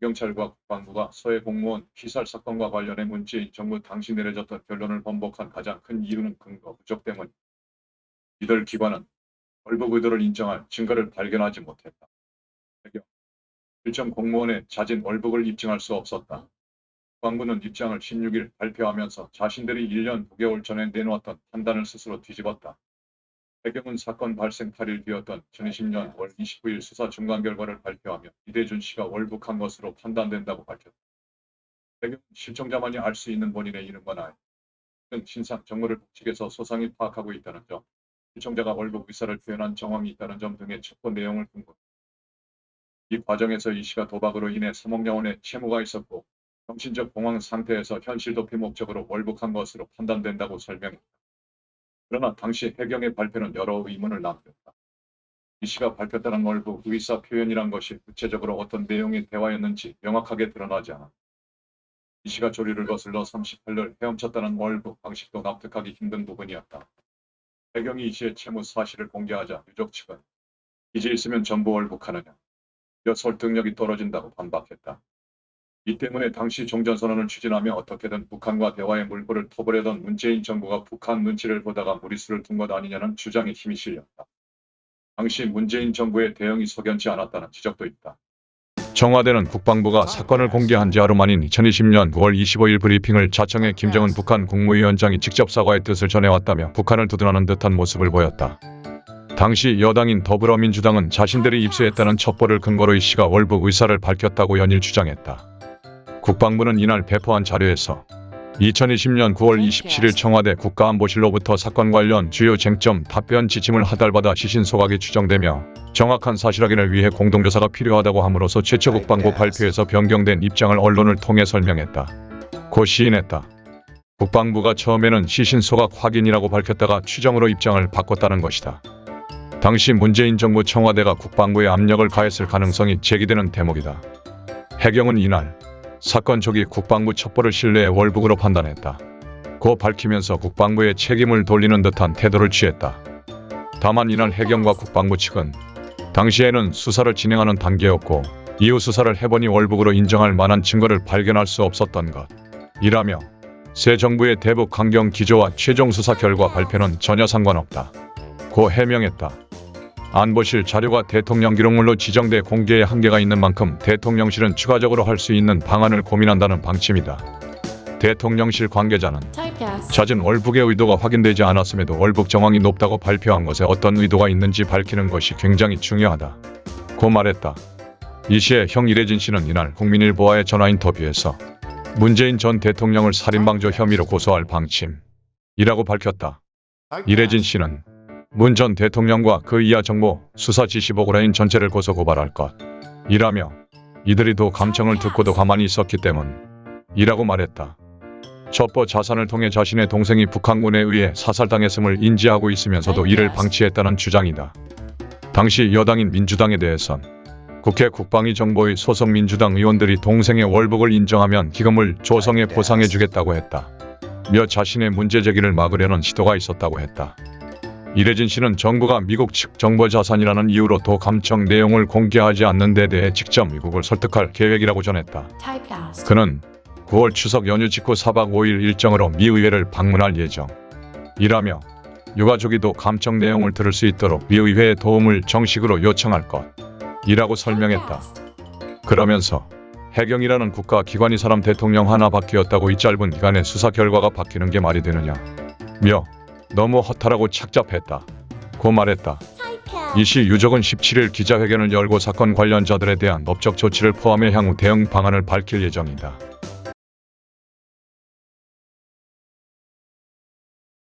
경찰과 국방부가 서해 공무원 피살 사건과 관련해 문재인 정부 당시 내려졌던 결론을 번복한 가장 큰 이유는 근거 부족 때문. 이들 기관은 월북 의도를 인정할 증거를 발견하지 못했다. 배경 일정 공무원의 자진 월북을 입증할 수 없었다. 국방부는 입장을 16일 발표하면서 자신들이 1년 9개월 전에 내놓았던 판단을 스스로 뒤집었다. 배경은 사건 발생 8일 뒤였던 2020년 월 29일 수사 중간 결과를 발표하며 이대준 씨가 월북한 것으로 판단된다고 밝혔다. 배경은 실종자만이 알 수 있는 본인의 이름과 나이, 등 신상 정보를 북측에서 소상히 파악하고 있다는 점, 실종자가 월북 의사를 표현한 정황이 있다는 점 등의 첩보 내용을 공고. 이 과정에서 이 씨가 도박으로 인해 3억 원의 채무가 있었고 정신적 공황 상태에서 현실 도피 목적으로 월북한 것으로 판단된다고 설명했다. 그러나 당시 해경의 발표는 여러 의문을 남겼다. 이 씨가 발표했다는 월북 의사 표현이란 것이 구체적으로 어떤 내용의 대화였는지 명확하게 드러나지 않았다. 이 씨가 조리를 거슬러 38년 헤엄쳤다는 월북 방식도 납득하기 힘든 부분이었다. 해경이 이 씨의 채무 사실을 공개하자 유족 측은 빚이 있으면 전부 월북하느냐, 여 설득력이 떨어진다고 반박했다. 이 때문에 당시 종전선언을 추진하며 어떻게든 북한과 대화의 물꼬를 터보려던 문재인 정부가 북한 눈치를 보다가 무리수를 둔 것 아니냐는 주장에 힘이 실렸다. 당시 문재인 정부의 대응이 석연치 않았다는 지적도 있다. 청와대는 국방부가 사건을 공개한 지 하루 만인 2020년 9월 25일 브리핑을 자청해 김정은 북한 국무위원장이 직접 사과의 뜻을 전해왔다며 북한을 두둔하는 듯한 모습을 보였다. 당시 여당인 더불어민주당은 자신들이 입수했다는 첩보를 근거로 이 씨가 월북 의사를 밝혔다고 연일 주장했다. 국방부는 이날 배포한 자료에서 2020년 9월 27일 청와대 국가안보실로부터 사건 관련 주요 쟁점 답변 지침을 하달받아 시신 소각이 추정되며 정확한 사실 확인을 위해 공동조사가 필요하다고 함으로써 최초 국방부 발표에서 변경된 입장을 언론을 통해 설명했다. 고 시인했다. 국방부가 처음에는 시신 소각 확인이라고 밝혔다가 추정으로 입장을 바꿨다는 것이다. 당시 문재인 정부 청와대가 국방부에 압력을 가했을 가능성이 제기되는 대목이다. 해경은 이날 사건 초기 국방부 첩보를 신뢰해 월북으로 판단했다. 고 밝히면서 국방부의 책임을 돌리는 듯한 태도를 취했다. 다만 이날 해경과 국방부 측은 당시에는 수사를 진행하는 단계였고 이후 수사를 해보니 월북으로 인정할 만한 증거를 발견할 수 없었던 것. 이라며 새 정부의 대북 강경 기조와 최종 수사 결과 발표는 전혀 상관없다. 고 해명했다. 안보실 자료가 대통령 기록물로 지정돼 공개에 한계가 있는 만큼 대통령실은 추가적으로 할 수 있는 방안을 고민한다는 방침이다. 대통령실 관계자는. 잦은 월북의 의도가 확인되지 않았음에도 월북 정황이 높다고 발표한 것에 어떤 의도가 있는지 밝히는 것이 굉장히 중요하다. 고 말했다. 이 시에 형 이래진 씨는 이날 국민일보와의 전화 인터뷰에서 문재인 전 대통령을 살인방조 혐의로 고소할 방침이라고 밝혔다. 이래진 씨는 문 전 대통령과 그 이하 정보 수사 지시보고 라인 전체를 고소 고발할 것 이라며 이들이 도 감청을 듣고도 가만히 있었기 때문이라고 말했다. 첩보 자산을 통해 자신의 동생이 북한군에 의해 사살당했음을 인지하고 있으면서도 이를 방치했다는 주장이다. 당시 여당인 민주당에 대해선 국회 국방위 정보의 소속 민주당 의원들이 동생의 월북을 인정하면 기금을 조성해 보상해주겠다고 했다. 며 자신의 문제 제기를 막으려는 시도가 있었다고 했다. 이래진 씨는 정부가 미국 측 정보 자산이라는 이유로 도 감청 내용을 공개하지 않는 데 대해 직접 미국을 설득할 계획이라고 전했다. 그는 9월 추석 연휴 직후 4박 5일 일정으로 미 의회를 방문할 예정이라며 유가족이도 감청 내용을 들을 수 있도록 미 의회의 도움을 정식으로 요청할 것이라고 설명했다. 그러면서 해경이라는 국가 기관이 사람 대통령 하나 바뀌었다고 이 짧은 기간에 수사 결과가 바뀌는 게 말이 되느냐 며 너무 허탈하고 착잡했다. 고 말했다. 이 시 유족은 17일 기자회견을 열고 사건 관련자들에 대한 법적 조치를 포함해 향후 대응 방안을 밝힐 예정이다.